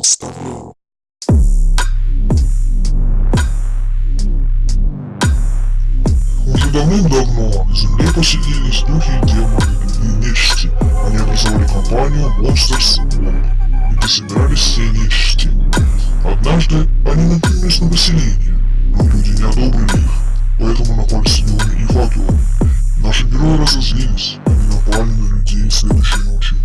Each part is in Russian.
представляю. Уже давным-давно на Земле поселились духи и демоны, и нечисти. Они образовали компанию Monsters World, где собирались все нечисти. Однажды они напали на население, но люди не одобрили их, поэтому напали силами и факелами. Наши герои разозлились, они напали на людей следующей ночью.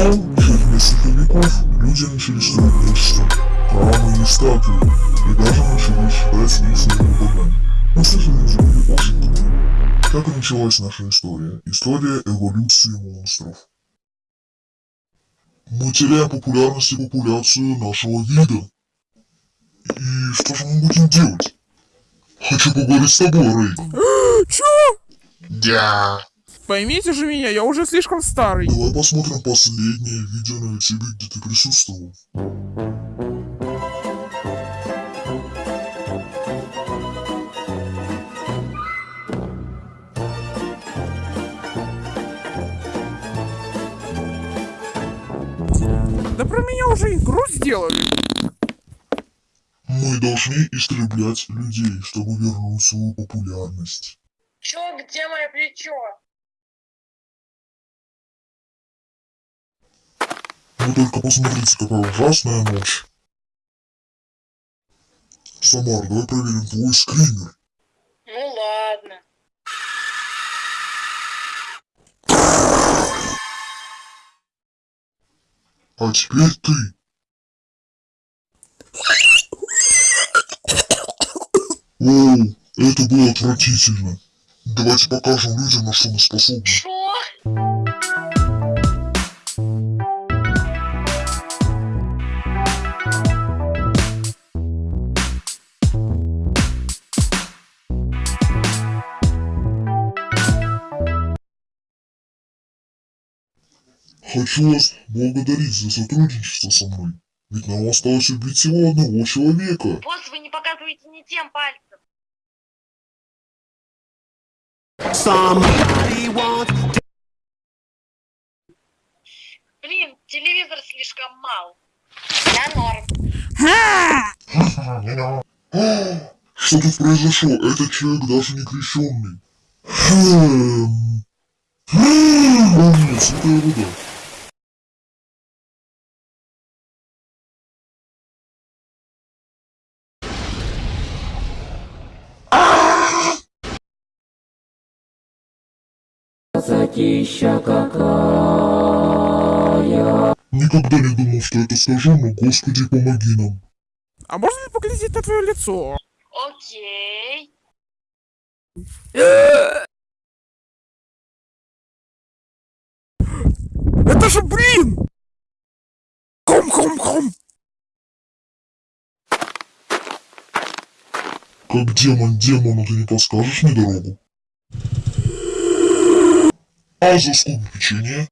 Через несколько веков, люди начали строить нечто, храмы и статуи, и даже начали считать своими богами. Же люди были ошибками. Так и началась наша история. История эволюции монстров. Мы теряем популярность и популяцию нашего вида. И что же мы будем делать? Хочу поговорить с тобой, Рэй. Чё? Да. Поймите же меня, я уже слишком старый. Давай посмотрим последнее видео на YouTube, где ты присутствовал. Да про меня уже игру сделали. Мы должны истреблять людей, чтобы вернуть свою популярность. Чё, где мое плечо? Вы только посмотрите, какая ужасная ночь. Самар, давай проверим твой скример. Ну ладно. А теперь ты. Оу, это было отвратительно. Давайте покажем людям, на что мы способны. Шо? Хочу вас благодарить за сотрудничество со мной. Ведь нам осталось убить всего одного человека. Босс, вы не показываете не тем пальцем. Once Блин, телевизор слишком мал. Я норм. Что тут произошло? Этот человек даже не крещенный. Хм. Хм. О Затища какая. Никогда не думал, что это скажу, но Господи, помоги нам. А можно ли поглядеть на твое лицо? Окей. Это же блин! Хом-хом-хом! Как демон демону ты не подскажешь мне дорогу? А за сколько печенье?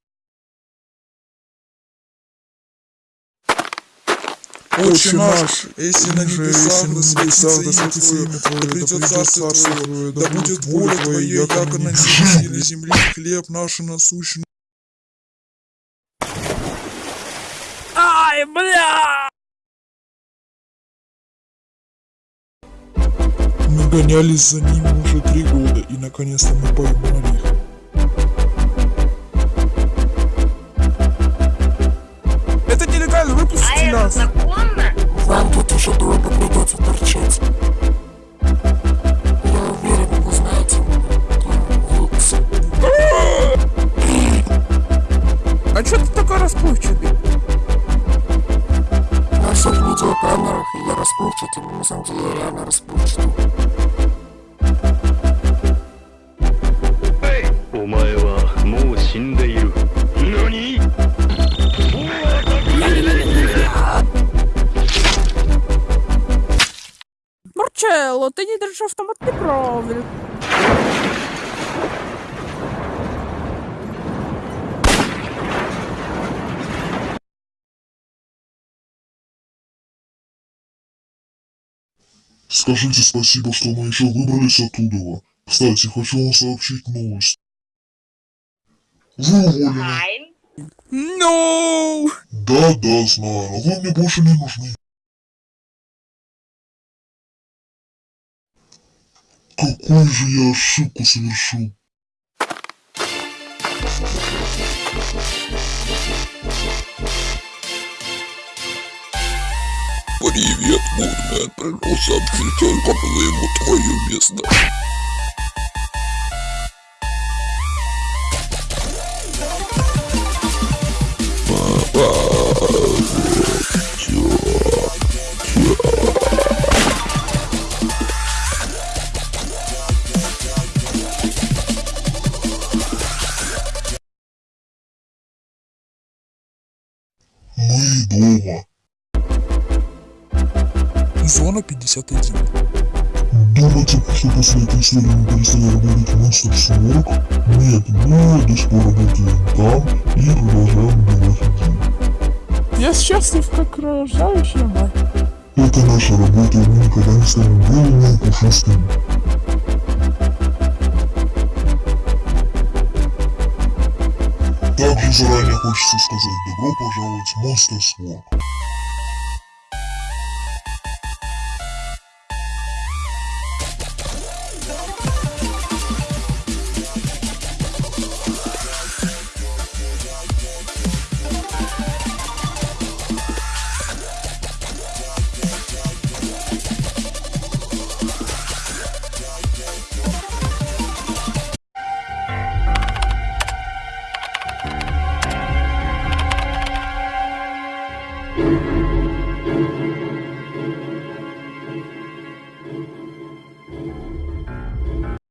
Отче наш, если на небесах, да светится имя Твое, да придет царство Твое, да будет воля Твоя, как и на небесе и на земле, хлеб наш насущный. Ай, бля! Мы гонялись за ними уже три года, и наконец-то мы поймали их. Нас! законно? вам тут еще долго придется торчать. Я уверен, вы знаете. А чё ты такой расплывчатый? На всех видеокамерах я расплывчатый, но на самом деле я реально расплывчатый. Марчелло, ты не держишь автомат неправильно. Скажите спасибо, что мы еще выбрались оттуда. Кстати, хочу вам сообщить новость. Вы уволены. Айн. Ну, Да, да, знаю, но вы мне больше не нужны. Какую же я ошибку совершил? Привет, Мурмен. Пришел сообщить только ему твое место. Дома. Зона 51. Думаете, что после этой истории мы перестали работать в Monster Work? Нет, мы до сих пор работаем там и продолжаем убивать людей. я счастлив, как рожающая мать. Это наша работа, и мы никогда не станем белыми и пушистыми. Также заранее хочется сказать добро пожаловать в Monsters Work.